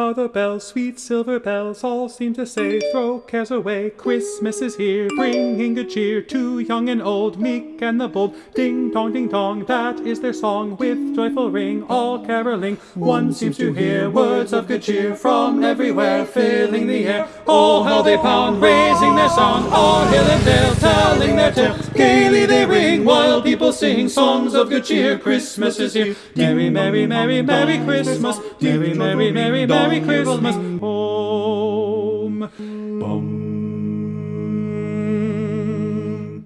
how the bells, sweet silver bells, all seem to say, Throw cares away, Christmas is here, bringing good cheer to young and old, meek and the bold. Ding dong, ding dong, that is their song, with joyful ring, all caroling. One seems to hear words of good cheer from everywhere, filling the air. Oh, how they pound, raising their song, on hill and dale, telling their tale. Gaily they ring, people sing songs of good cheer. Christmas is here. Merry, merry, merry, merry Christmas. Merry, merry, merry, merry Christmas. Home. Bum.